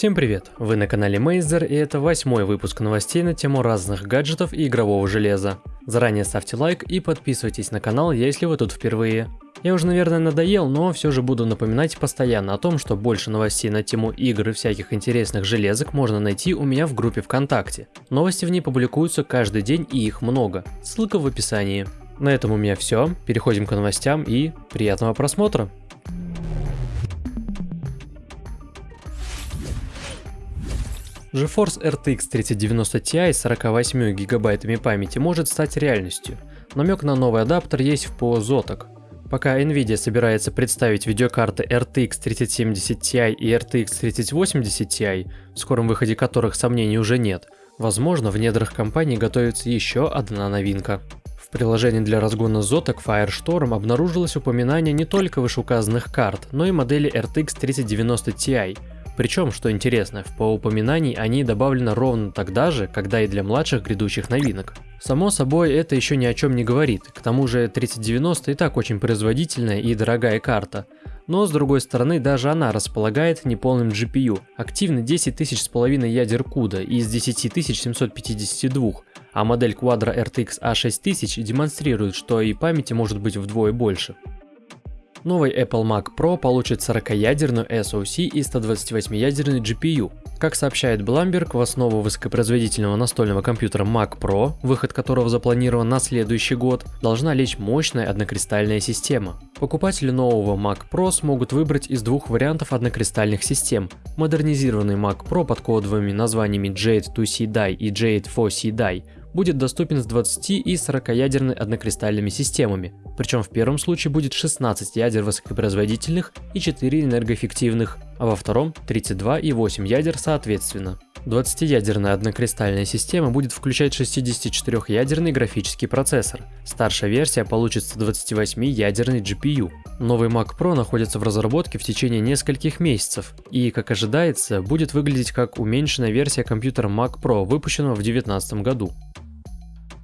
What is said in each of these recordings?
Всем привет! Вы на канале Мейзер и это восьмой выпуск новостей на тему разных гаджетов и игрового железа. Заранее ставьте лайк и подписывайтесь на канал, если вы тут впервые. Я уже, наверное, надоел, но все же буду напоминать постоянно о том, что больше новостей на тему игр и всяких интересных железок можно найти у меня в группе ВКонтакте. Новости в ней публикуются каждый день и их много. Ссылка в описании. На этом у меня все. Переходим к новостям и приятного просмотра. GeForce RTX 3090 Ti с 48 гигабайтами памяти может стать реальностью. Намек на новый адаптер есть в ПО Zotac. Пока Nvidia собирается представить видеокарты RTX 3070 Ti и RTX 3080 Ti, в скором выходе которых сомнений уже нет, возможно в недрах компании готовится еще одна новинка. В приложении для разгона Zotac Firestorm обнаружилось упоминание не только вышеуказанных карт, но и модели RTX 3090 Ti, причем, что интересно, в по упоминаний они добавлены ровно тогда же, когда и для младших грядущих новинок. Само собой, это еще ни о чем не говорит, к тому же 3090 и так очень производительная и дорогая карта. Но с другой стороны, даже она располагает неполным GPU, активно 10 тысяч с половиной ядер CUDA из 10752, а модель Quadro RTX A6000 демонстрирует, что и памяти может быть вдвое больше. Новый Apple Mac Pro получит 40-ядерную SoC и 128-ядерный GPU. Как сообщает Bloomberg, в основу высокопроизводительного настольного компьютера Mac Pro, выход которого запланирован на следующий год, должна лечь мощная однокристальная система. Покупатели нового Mac Pro смогут выбрать из двух вариантов однокристальных систем. Модернизированный Mac Pro под кодовыми названиями Jade 2C Die и Jade 4C Die будет доступен с 20 и 40 ядерными однокристальными системами, причем в первом случае будет 16 ядер высокопроизводительных и 4 энергоэффективных, а во втором 32 и 8 ядер соответственно. 20-ядерная однокристальная система будет включать 64-ядерный графический процессор. Старшая версия получит 128-ядерный GPU. Новый Mac Pro находится в разработке в течение нескольких месяцев и, как ожидается, будет выглядеть как уменьшенная версия компьютера Mac Pro, выпущенного в 2019 году.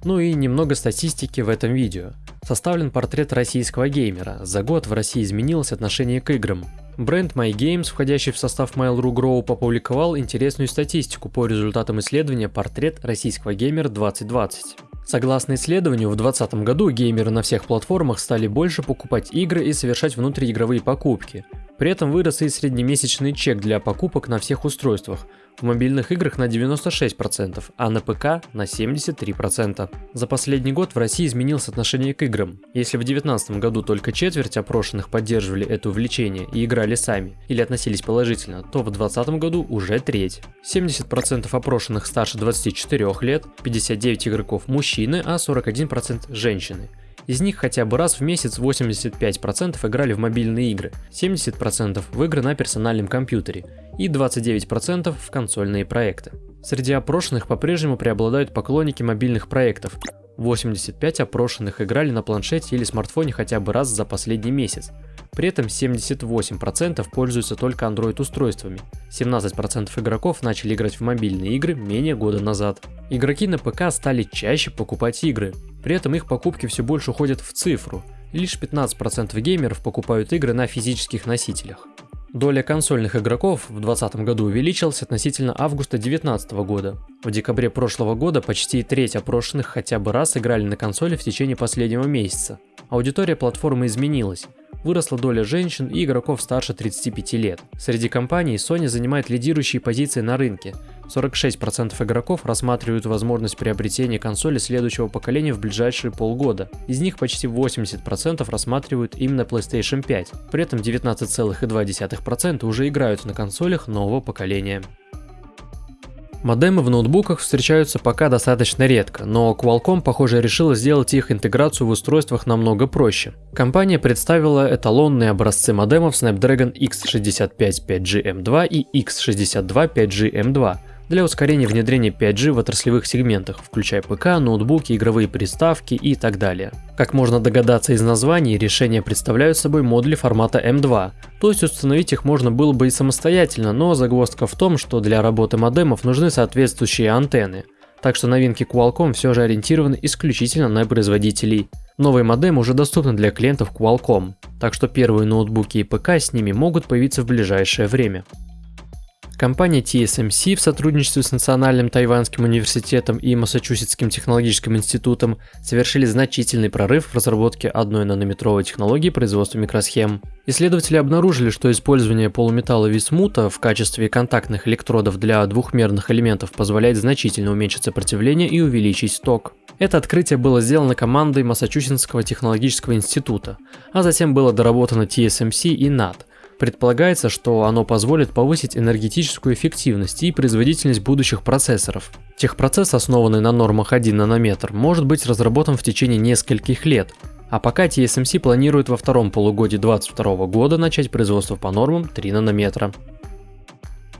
Ну и немного статистики в этом видео. Составлен портрет российского геймера. За год в России изменилось отношение к играм. Бренд MyGames, входящий в состав Mail.ru Group, опубликовал интересную статистику по результатам исследования «Портрет российского геймера 2020». Согласно исследованию, в 2020 году геймеры на всех платформах стали больше покупать игры и совершать внутриигровые покупки. При этом вырос и среднемесячный чек для покупок на всех устройствах, в мобильных играх на 96%, а на ПК на 73%. За последний год в России изменилось отношение к играм. Если в 2019 году только четверть опрошенных поддерживали это увлечение и играли сами или относились положительно, то в 2020 году уже треть. 70% опрошенных старше 24 лет, 59 игроков мужчины, а 41% женщины. Из них хотя бы раз в месяц 85% играли в мобильные игры, 70% в игры на персональном компьютере и 29% в консольные проекты. Среди опрошенных по-прежнему преобладают поклонники мобильных проектов. 85 опрошенных играли на планшете или смартфоне хотя бы раз за последний месяц. При этом 78% пользуются только Android устройствами. 17% игроков начали играть в мобильные игры менее года назад. Игроки на ПК стали чаще покупать игры. При этом их покупки все больше уходят в цифру. Лишь 15% геймеров покупают игры на физических носителях. Доля консольных игроков в 2020 году увеличилась относительно августа 2019 года. В декабре прошлого года почти треть опрошенных хотя бы раз играли на консоли в течение последнего месяца. Аудитория платформы изменилась. Выросла доля женщин и игроков старше 35 лет. Среди компаний Sony занимает лидирующие позиции на рынке. 46% игроков рассматривают возможность приобретения консоли следующего поколения в ближайшие полгода. Из них почти 80% рассматривают именно PlayStation 5. При этом 19,2% уже играют на консолях нового поколения. Модемы в ноутбуках встречаются пока достаточно редко, но Qualcomm, похоже, решила сделать их интеграцию в устройствах намного проще. Компания представила эталонные образцы модемов Snapdragon X65 5G M2 и X62 5G M2, для ускорения внедрения 5G в отраслевых сегментах, включая ПК, ноутбуки, игровые приставки и так далее. Как можно догадаться из названий, решения представляют собой модули формата M2, то есть установить их можно было бы и самостоятельно, но загвоздка в том, что для работы модемов нужны соответствующие антенны. Так что новинки Qualcomm все же ориентированы исключительно на производителей. Новые модемы уже доступны для клиентов Qualcomm, так что первые ноутбуки и ПК с ними могут появиться в ближайшее время. Компания TSMC в сотрудничестве с Национальным Тайванским университетом и Массачусетским технологическим институтом совершили значительный прорыв в разработке одной нанометровой технологии производства микросхем. Исследователи обнаружили, что использование полуметалла висмута в качестве контактных электродов для двухмерных элементов позволяет значительно уменьшить сопротивление и увеличить ток. Это открытие было сделано командой Массачусетского технологического института, а затем было доработано TSMC и NAT – Предполагается, что оно позволит повысить энергетическую эффективность и производительность будущих процессоров. Техпроцесс, основанный на нормах 1 нанометр, может быть разработан в течение нескольких лет, а пока TSMC планирует во втором полугодии 2022 года начать производство по нормам 3 нанометра.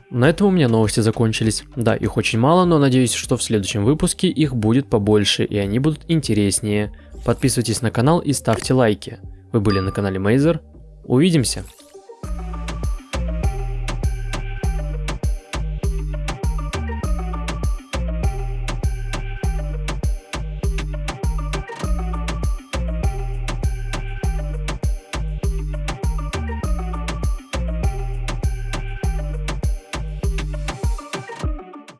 На этом у меня новости закончились. Да, их очень мало, но надеюсь, что в следующем выпуске их будет побольше и они будут интереснее. Подписывайтесь на канал и ставьте лайки. Вы были на канале Мейзер. Увидимся!